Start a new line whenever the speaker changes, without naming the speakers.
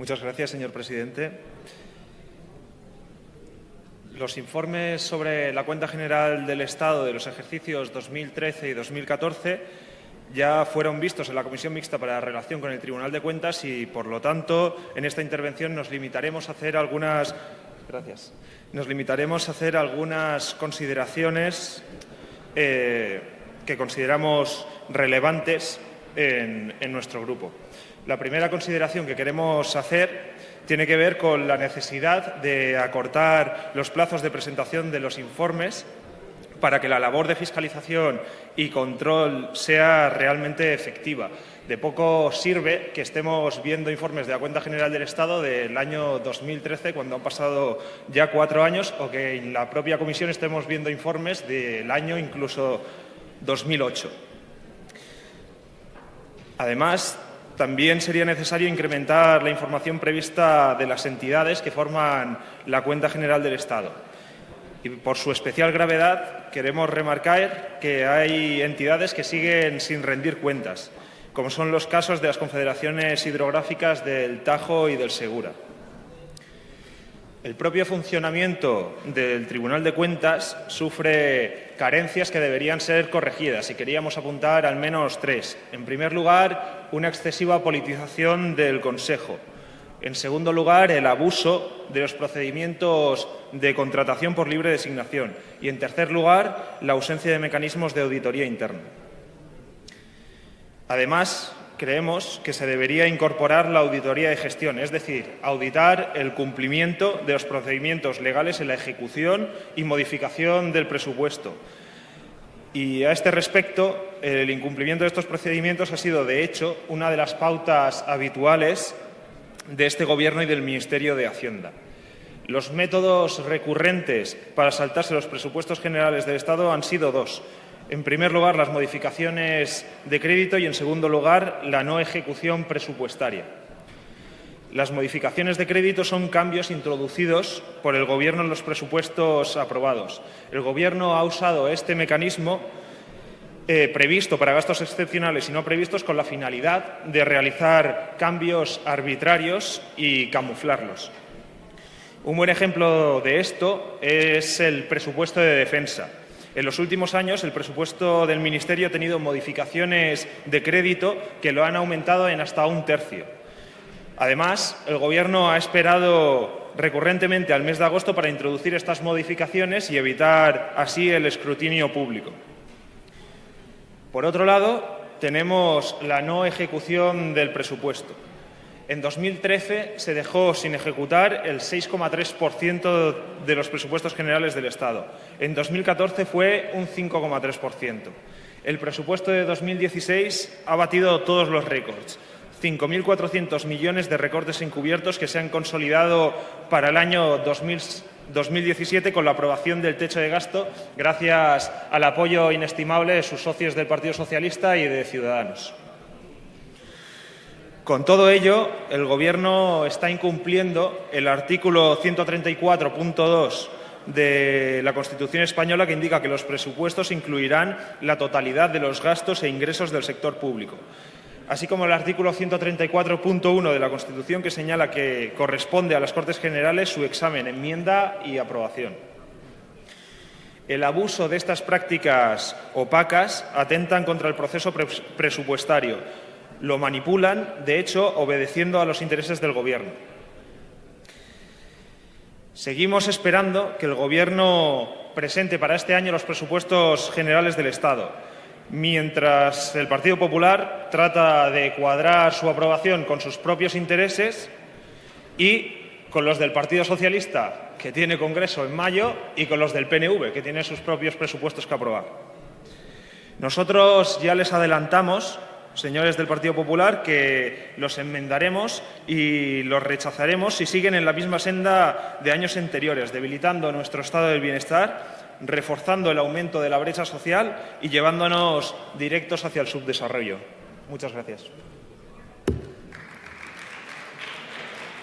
Muchas gracias, señor presidente. Los informes sobre la cuenta general del Estado de los ejercicios 2013 y 2014 ya fueron vistos en la Comisión Mixta para la Relación con el Tribunal de Cuentas y, por lo tanto, en esta intervención nos limitaremos a hacer algunas, gracias, nos limitaremos a hacer algunas consideraciones eh, que consideramos relevantes en, en nuestro grupo. La primera consideración que queremos hacer tiene que ver con la necesidad de acortar los plazos de presentación de los informes para que la labor de fiscalización y control sea realmente efectiva. De poco sirve que estemos viendo informes de la Cuenta General del Estado del año 2013, cuando han pasado ya cuatro años, o que en la propia comisión estemos viendo informes del año incluso 2008. Además, también sería necesario incrementar la información prevista de las entidades que forman la Cuenta General del Estado. Y por su especial gravedad queremos remarcar que hay entidades que siguen sin rendir cuentas, como son los casos de las confederaciones hidrográficas del Tajo y del Segura. El propio funcionamiento del Tribunal de Cuentas sufre carencias que deberían ser corregidas y queríamos apuntar al menos tres. En primer lugar, una excesiva politización del Consejo. En segundo lugar, el abuso de los procedimientos de contratación por libre designación. Y, en tercer lugar, la ausencia de mecanismos de auditoría interna. Además, creemos que se debería incorporar la auditoría de gestión, es decir, auditar el cumplimiento de los procedimientos legales en la ejecución y modificación del presupuesto. Y a este respecto, el incumplimiento de estos procedimientos ha sido, de hecho, una de las pautas habituales de este Gobierno y del Ministerio de Hacienda. Los métodos recurrentes para saltarse los presupuestos generales del Estado han sido dos. En primer lugar, las modificaciones de crédito y, en segundo lugar, la no ejecución presupuestaria. Las modificaciones de crédito son cambios introducidos por el Gobierno en los presupuestos aprobados. El Gobierno ha usado este mecanismo eh, previsto para gastos excepcionales y no previstos con la finalidad de realizar cambios arbitrarios y camuflarlos. Un buen ejemplo de esto es el presupuesto de defensa. En los últimos años, el presupuesto del Ministerio ha tenido modificaciones de crédito que lo han aumentado en hasta un tercio. Además, el Gobierno ha esperado recurrentemente al mes de agosto para introducir estas modificaciones y evitar así el escrutinio público. Por otro lado, tenemos la no ejecución del presupuesto. En 2013 se dejó sin ejecutar el 6,3% de los presupuestos generales del Estado. En 2014 fue un 5,3%. El presupuesto de 2016 ha batido todos los récords. 5.400 millones de recortes encubiertos que se han consolidado para el año 2016 2017 con la aprobación del techo de gasto gracias al apoyo inestimable de sus socios del Partido Socialista y de Ciudadanos. Con todo ello, el Gobierno está incumpliendo el artículo 134.2 de la Constitución española que indica que los presupuestos incluirán la totalidad de los gastos e ingresos del sector público así como el artículo 134.1 de la Constitución que señala que corresponde a las Cortes Generales su examen, enmienda y aprobación. El abuso de estas prácticas opacas atentan contra el proceso presupuestario. Lo manipulan, de hecho, obedeciendo a los intereses del Gobierno. Seguimos esperando que el Gobierno presente para este año los presupuestos generales del Estado mientras el Partido Popular trata de cuadrar su aprobación con sus propios intereses y con los del Partido Socialista, que tiene Congreso en mayo, y con los del PNV, que tiene sus propios presupuestos que aprobar. Nosotros ya les adelantamos, señores del Partido Popular, que los enmendaremos y los rechazaremos si siguen en la misma senda de años anteriores, debilitando nuestro estado del bienestar reforzando el aumento de la brecha social y llevándonos directos hacia el subdesarrollo. Muchas gracias.